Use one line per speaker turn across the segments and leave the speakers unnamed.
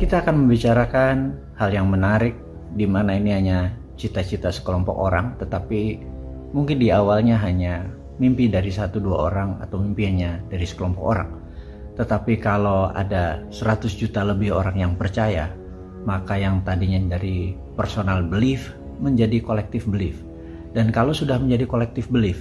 kita akan membicarakan hal yang menarik di mana ini hanya cita-cita sekelompok orang tetapi mungkin di awalnya hanya mimpi dari satu dua orang atau mimpinya dari sekelompok orang tetapi kalau ada 100 juta lebih orang yang percaya maka yang tadinya dari personal belief menjadi collective belief dan kalau sudah menjadi collective belief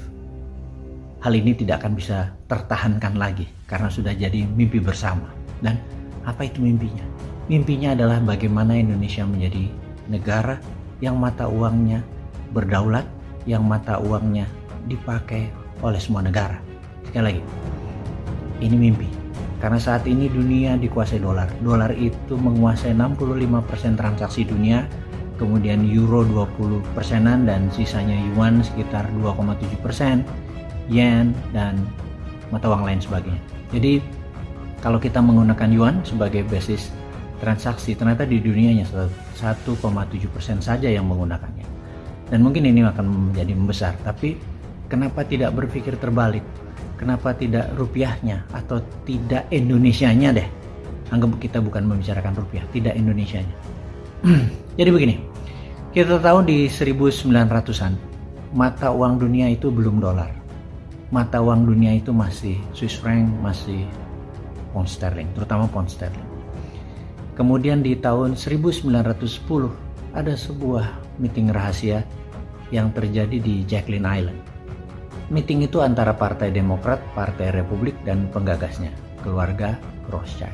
hal ini tidak akan bisa tertahankan lagi karena sudah jadi mimpi bersama. Dan apa itu mimpinya? Mimpinya adalah bagaimana Indonesia menjadi negara yang mata uangnya berdaulat, yang mata uangnya dipakai oleh semua negara. Sekali lagi, ini mimpi. Karena saat ini dunia dikuasai dolar. Dolar itu menguasai 65% transaksi dunia, kemudian euro 20 persenan dan sisanya yuan sekitar 2,7 persen yen, dan mata uang lain sebagainya. Jadi kalau kita menggunakan yuan sebagai basis transaksi, ternyata di dunianya 1,7% saja yang menggunakannya. Dan mungkin ini akan menjadi membesar, tapi kenapa tidak berpikir terbalik? Kenapa tidak rupiahnya atau tidak Indonesianya deh? Anggap kita bukan membicarakan rupiah, tidak Indonesianya. Jadi begini, kita tahu di 1900-an mata uang dunia itu belum dolar mata uang dunia itu masih Swiss franc, masih pound sterling, terutama pound sterling. Kemudian di tahun 1910 ada sebuah meeting rahasia yang terjadi di Jacqueline Island. Meeting itu antara Partai Demokrat, Partai Republik, dan penggagasnya, keluarga Rothschild.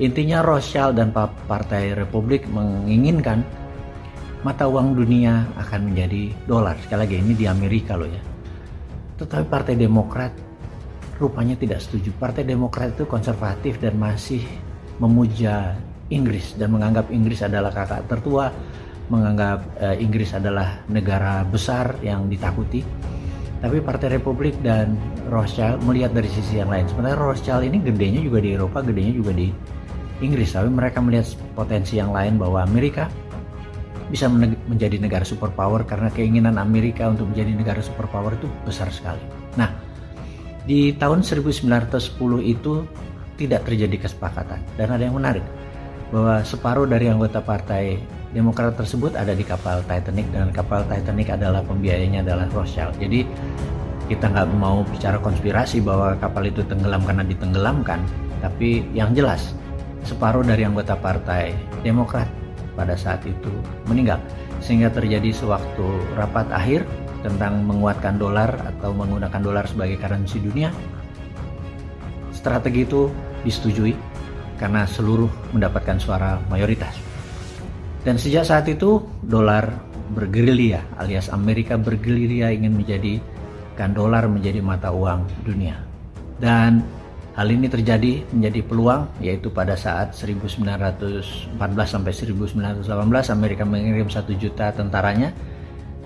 Intinya Rothschild dan Partai Republik menginginkan mata uang dunia akan menjadi dolar. Sekali lagi ini di Amerika loh ya tetapi Partai Demokrat rupanya tidak setuju. Partai Demokrat itu konservatif dan masih memuja Inggris dan menganggap Inggris adalah kakak tertua, menganggap uh, Inggris adalah negara besar yang ditakuti. Tapi Partai Republik dan Rothschild melihat dari sisi yang lain. Sebenarnya Rothschild ini gedenya juga di Eropa, gedenya juga di Inggris. Tapi mereka melihat potensi yang lain bahwa Amerika bisa menjadi negara superpower karena keinginan Amerika untuk menjadi negara superpower itu besar sekali. Nah, di tahun 1910 itu tidak terjadi kesepakatan dan ada yang menarik bahwa separuh dari anggota partai Demokrat tersebut ada di kapal Titanic dan kapal Titanic adalah pembiayanya adalah Rothschild. Jadi kita nggak mau bicara konspirasi bahwa kapal itu tenggelam karena ditenggelamkan, tapi yang jelas separuh dari anggota partai Demokrat pada saat itu meninggal. Sehingga terjadi sewaktu rapat akhir tentang menguatkan dolar atau menggunakan dolar sebagai currency dunia. Strategi itu disetujui karena seluruh mendapatkan suara mayoritas. Dan sejak saat itu dolar bergerilya alias Amerika bergerilya ingin menjadikan dolar menjadi mata uang dunia. Dan Hal ini terjadi menjadi peluang yaitu pada saat 1914 sampai 1918 Amerika mengirim satu juta tentaranya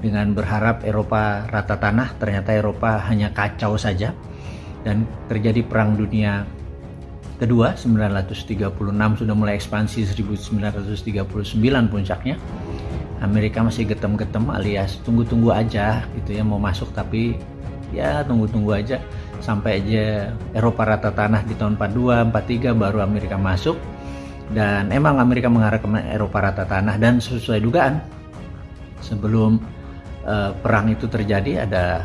dengan berharap Eropa rata tanah. Ternyata Eropa hanya kacau saja. Dan terjadi perang dunia kedua 936 sudah mulai ekspansi 1939 puncaknya. Amerika masih getem-getem alias tunggu-tunggu aja gitu ya mau masuk tapi ya tunggu-tunggu aja. Sampai aja Eropa rata tanah di tahun 42 43 baru Amerika masuk. Dan emang Amerika mengarah ke Eropa rata tanah dan sesuai dugaan sebelum uh, perang itu terjadi ada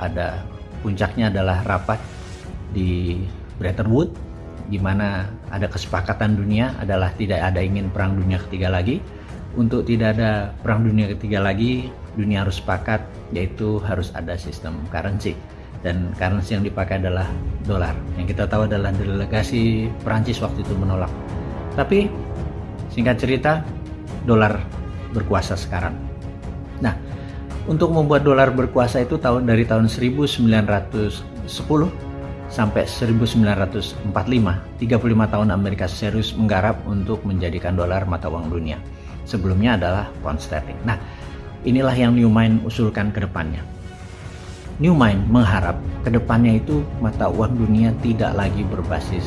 ada puncaknya adalah rapat di Bretton Woods di mana ada kesepakatan dunia adalah tidak ada ingin perang dunia ketiga lagi. Untuk tidak ada perang dunia ketiga lagi dunia harus sepakat yaitu harus ada sistem currency. Dan currency yang dipakai adalah dolar. Yang kita tahu adalah delegasi Perancis waktu itu menolak. Tapi singkat cerita dolar berkuasa sekarang. Nah untuk membuat dolar berkuasa itu tahun dari tahun 1910 sampai 1945 35 tahun Amerika serius menggarap untuk menjadikan dolar mata uang dunia sebelumnya adalah pound sterling nah inilah yang Newman usulkan ke depannya Newmind mengharap ke depannya itu mata uang dunia tidak lagi berbasis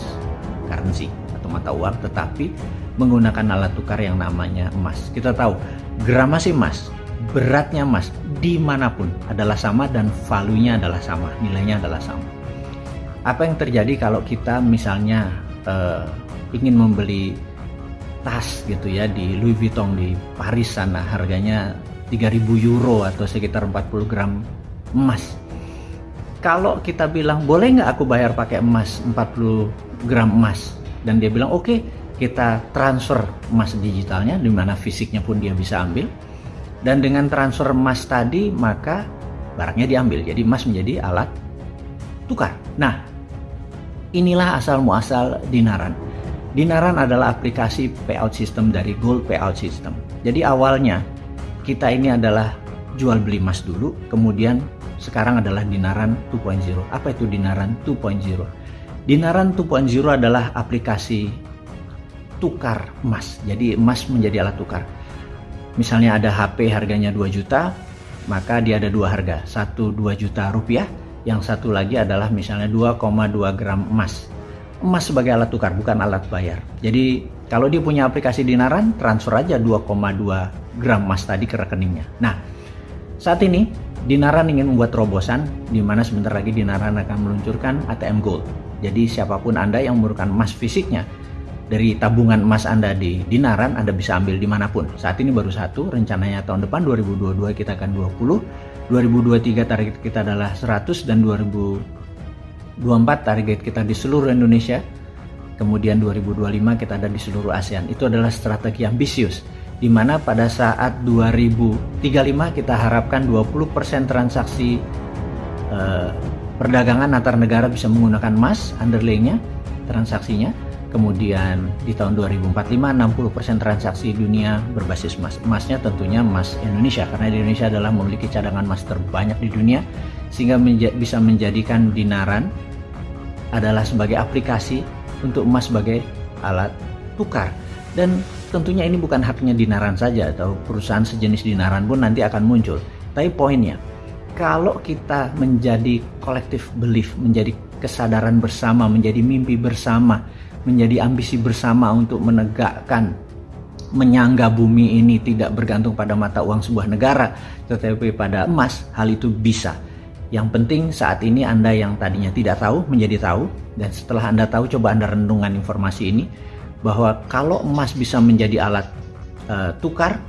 currency atau mata uang tetapi menggunakan alat tukar yang namanya emas. Kita tahu gramasi emas, beratnya emas di mana pun adalah sama dan value-nya adalah sama, nilainya adalah sama. Apa yang terjadi kalau kita misalnya uh, ingin membeli tas gitu ya di Louis Vuitton di Paris sana harganya 3000 euro atau sekitar 40 gram emas. Kalau kita bilang boleh nggak aku bayar pakai emas 40 gram emas? Dan dia bilang oke okay, kita transfer emas digitalnya di mana fisiknya pun dia bisa ambil. Dan dengan transfer emas tadi maka barangnya diambil. Jadi emas menjadi alat tukar. Nah inilah asal muasal dinaran dinaran adalah aplikasi payout system dari gold payout system jadi awalnya kita ini adalah jual beli emas dulu kemudian sekarang adalah dinaran 2.0 apa itu dinaran 2.0 dinaran 2.0 adalah aplikasi tukar emas. Jadi emas menjadi alat tukar. Misalnya ada HP harganya 2 juta, maka dia ada dua harga. Satu 2 juta rupiah, yang satu lagi adalah misalnya 2,2 gram emas. Emas sebagai alat tukar, bukan alat bayar. Jadi kalau dia punya aplikasi dinaran, transfer aja 2,2 gram emas tadi ke rekeningnya. Nah, saat ini Dinaran ingin membuat terobosan di mana sebentar lagi Dinaran akan meluncurkan ATM Gold. Jadi siapa pun Anda yang memerlukan emas fisiknya, dari tabungan emas Anda di Dinaran, Anda bisa ambil di mana pun. Saat ini baru satu, rencananya tahun depan 2022 kita akan 20, 2023 target kita adalah 100 dan 2024 target kita di seluruh Indonesia. Kemudian 2025 kita ada di seluruh ASEAN. Itu adalah strategi ambisius di mana pada saat 2035 kita harapkan 20% transaksi eh, perdagangan antar negara bisa menggunakan emas underlayingnya transaksinya Kemudian di tahun 2045 60% transaksi dunia berbasis emas. Emasnya tentunya emas Indonesia karena Indonesia adalah memiliki cadangan emas terbanyak di dunia sehingga menja bisa menjadikan dinaran adalah sebagai aplikasi untuk emas sebagai alat tukar. Dan tentunya ini bukan haknya dinaran saja atau perusahaan sejenis dinaran pun nanti akan muncul. Tapi poinnya, kalau kita menjadi kolektif belief, menjadi kesadaran bersama, menjadi mimpi bersama, menjadi ambisi bersama untuk menegakkan menyangga bumi ini tidak bergantung pada mata uang sebuah negara tetapi pada emas hal itu bisa. Yang penting saat ini Anda yang tadinya tidak tahu menjadi tahu dan setelah Anda tahu coba Anda renungan informasi ini bahwa kalau emas bisa menjadi alat uh, tukar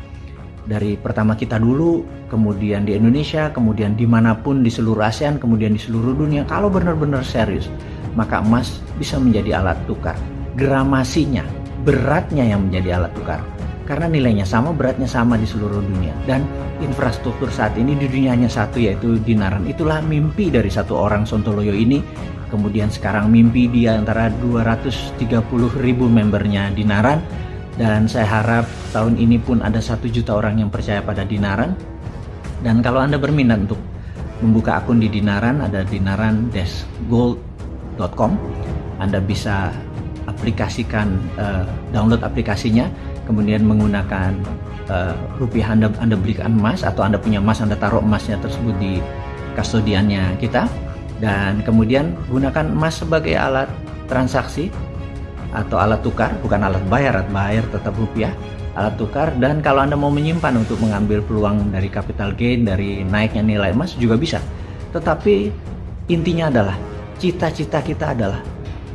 dari pertama kita dulu kemudian di Indonesia kemudian di mana pun di seluruh ASEAN kemudian di seluruh dunia kalau benar-benar serius maka emas bisa menjadi alat tukar. Gramasinya, beratnya yang menjadi alat tukar. Karena nilainya sama, beratnya sama di seluruh dunia. Dan infrastruktur saat ini di dunia hanya satu yaitu dinaran. Itulah mimpi dari satu orang Sontoloyo ini. Kemudian sekarang mimpi dia antara 230 ribu membernya dinaran. Dan saya harap tahun ini pun ada satu juta orang yang percaya pada dinaran. Dan kalau Anda berminat untuk membuka akun di Dinaran, ada Dinaran Dash Gold com. Anda bisa aplikasikan uh, download aplikasinya kemudian menggunakan uh, rupiah Anda Anda belikan emas atau Anda punya emas Anda taruh emasnya tersebut di kastodiannya kita. Dan kemudian gunakan emas sebagai alat transaksi atau alat tukar bukan alat bayar alat bayar tetap rupiah alat tukar dan kalau Anda mau menyimpan untuk mengambil peluang dari capital gain dari naiknya nilai emas juga bisa tetapi intinya adalah cita-cita kita adalah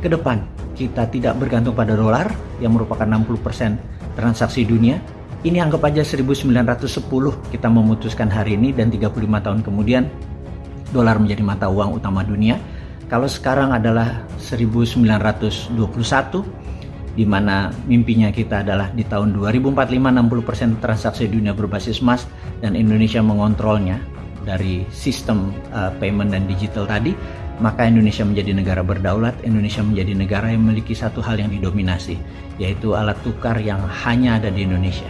ke depan kita tidak bergantung pada dolar yang merupakan 60% transaksi dunia. Ini anggap aja 1910 kita memutuskan hari ini dan 35 tahun kemudian dolar menjadi mata uang utama dunia. Kalau sekarang adalah 1921 di mana mimpinya kita adalah di tahun 2045 60% transaksi dunia berbasis emas dan Indonesia mengontrolnya dari sistem uh, payment dan digital tadi maka Indonesia menjadi negara berdaulat, Indonesia menjadi negara yang memiliki satu hal yang didominasi, yaitu alat tukar yang hanya ada di Indonesia.